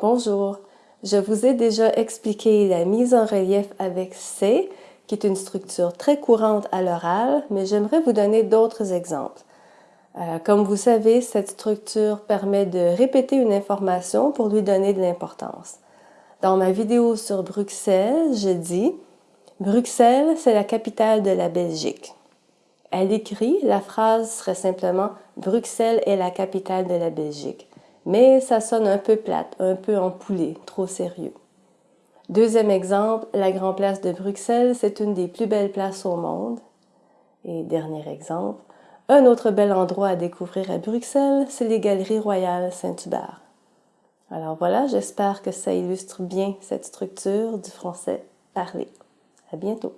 Bonjour, je vous ai déjà expliqué la mise en relief avec C, qui est une structure très courante à l'oral, mais j'aimerais vous donner d'autres exemples. Euh, comme vous savez, cette structure permet de répéter une information pour lui donner de l'importance. Dans ma vidéo sur Bruxelles, je dis « Bruxelles, c'est la capitale de la Belgique ». À l'écrit, la phrase serait simplement « Bruxelles est la capitale de la Belgique » mais ça sonne un peu plate, un peu empoulé, trop sérieux. Deuxième exemple, la Grand Place de Bruxelles, c'est une des plus belles places au monde. Et dernier exemple, un autre bel endroit à découvrir à Bruxelles, c'est les Galeries Royales Saint-Hubert. Alors voilà, j'espère que ça illustre bien cette structure du français parlé. À bientôt!